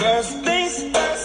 First things first.